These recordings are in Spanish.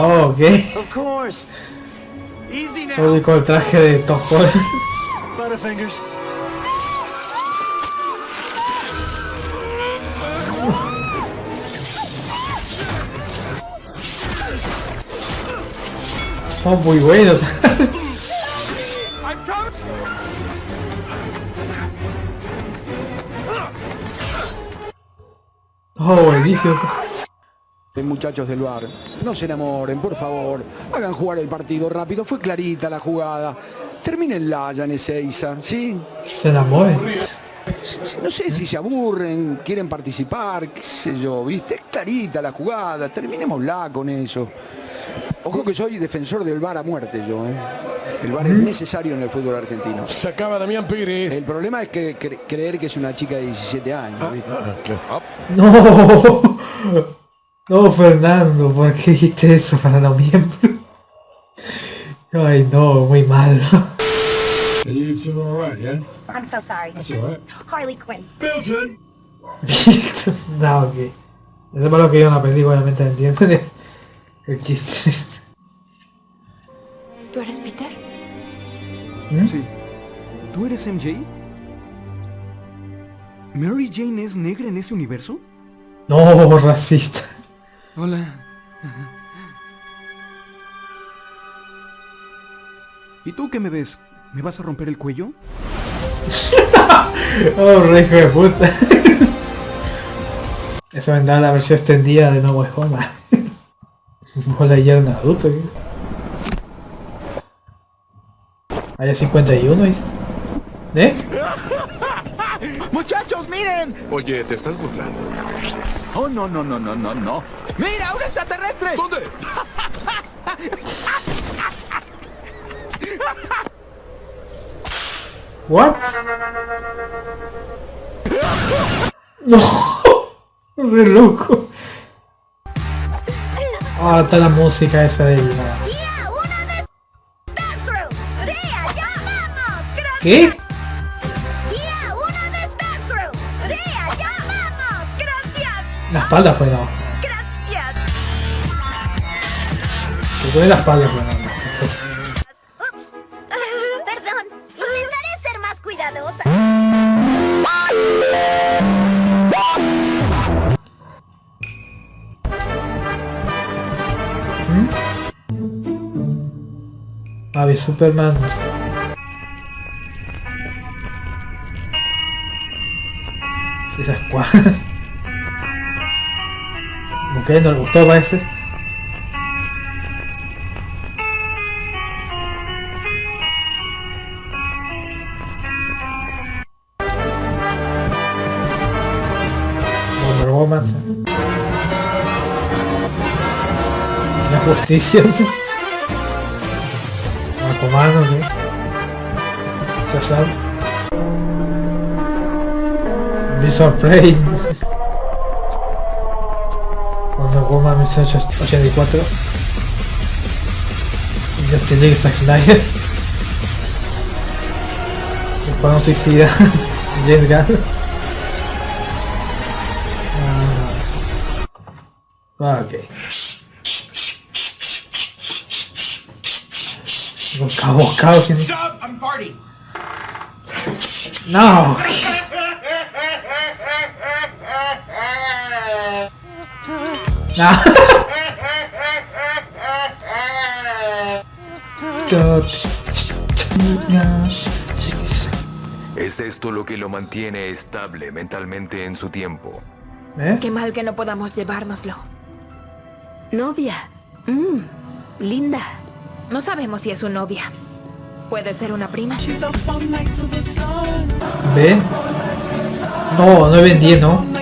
Oh, ok. Todo con el traje de Tom Holland. Son muy coming. Oh, buenísimo. Eh, Muchachos del bar, no se enamoren, por favor. Hagan jugar el partido rápido. Fue clarita la jugada. Termínenla ya en Ezeiza, ¿sí? Se enamoran. No sé si se aburren, quieren participar, qué sé yo, ¿viste? Es clarita la jugada, terminémosla con eso. Ojo que soy defensor del VAR a muerte yo, ¿eh? El VAR es necesario en el fútbol argentino. Sacaba Damián Pérez. El problema es que cre- creer que es una chica de 17 años, ¿viste? No. No, Fernando, ¿por qué dijiste eso para noviembre? Ay, no, muy mal. You two yeah? I'm so sorry. That's right. Harley Quinn. Milton! no, ok. Eso es lo que yo en la película, obviamente entienden el chiste. ¿Tú eres Peter? Sí. ¿Tú eres MJ? ¿Mary Jane es negra en ese universo? No, racista. Hola. ¿Y tú qué me ves? ¿Me vas a romper el cuello? Oh, re hijo de puta. Eso vendrá la versión extendida de No Way Home. Hola, ya un adulto. Hay 51, ¿es? ¿eh? Muchachos, miren. Oye, ¿te estás burlando? Oh, no, no, no, no, no, no. ¡Mira, un extraterrestre! ¿Dónde? What? No, re loco. Ah, está la música esa de la... ¡Día espalda fue no. ¡Gracias! Que fue la espalda fue no. Perdón. Intentaré ser más cuidadosa. Ave Superman. Esas cuadras. Ok, no le gustó parece. Wonder Woman. La justicia. Aquaman. Ya sabe. Beast of. Wonder Woman 1884. Justin League Zack Snyder. Escuadrón Suicida. James Gunn. Ah, ok. Boca a boca, ¿o quién? Stop! I'm farting. No. No. ¿Es esto lo que lo mantiene estable mentalmente en su tiempo? ¿Eh? Qué mal que no podamos llevárnoslo. Novia. Mmm, linda. No sabemos si es su novia. Puede ser una prima. ¿Ven? No, no vendí, ¿no?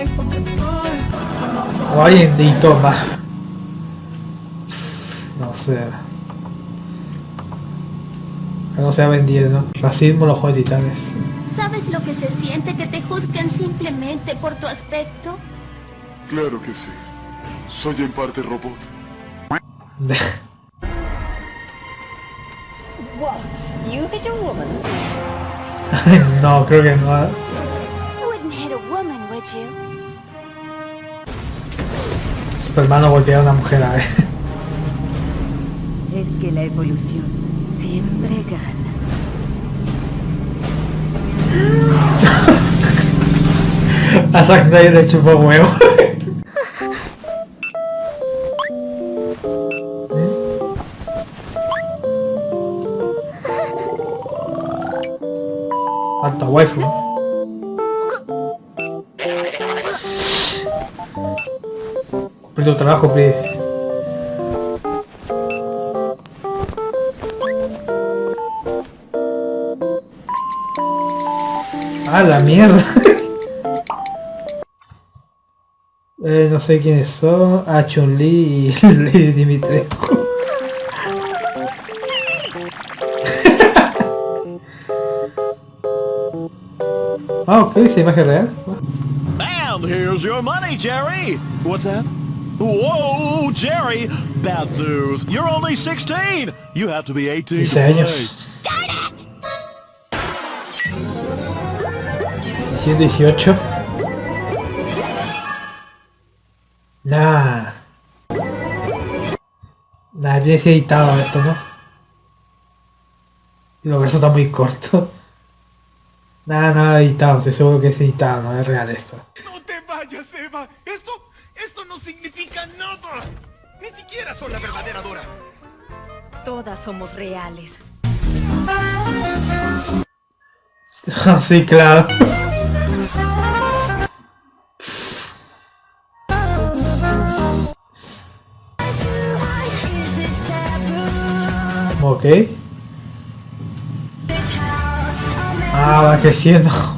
O alguien editó más. No sé. Que no sea vendido, ¿no? Racismo los juegos de titanes. ¿Sabes lo que se siente que te juzguen simplemente por tu aspecto? Claro que sí. Soy en parte robot. no, creo que no. Wouldn't hit a woman, would you? Superman no golpea a una mujer a ver. Es que la evolución siempre gana. A Zack Snyder le chupó huevo. Alta waifu. Tu trabajo, Pri. Ah, la mierda. Eh, no sé quiénes son. Ah, Chun-Li y Lady ah, ok, esa imagen real. And here's your money, Jerry. What's that? Whoa, Jerry! Bad news. You're only 16. You have to be 18 to 16 play. años. 118. Nah. Nah, tiene que ser editado esto, ¿no? Digo, eso está muy corto. Nada, nada editado, estoy seguro que es editado, no es real esto. No te vayas, Eva. Esto, esto no significa nada. Ni siquiera soy la verdadera Dora. Todas somos reales. sí, claro. Ok. Ah, va creciendo.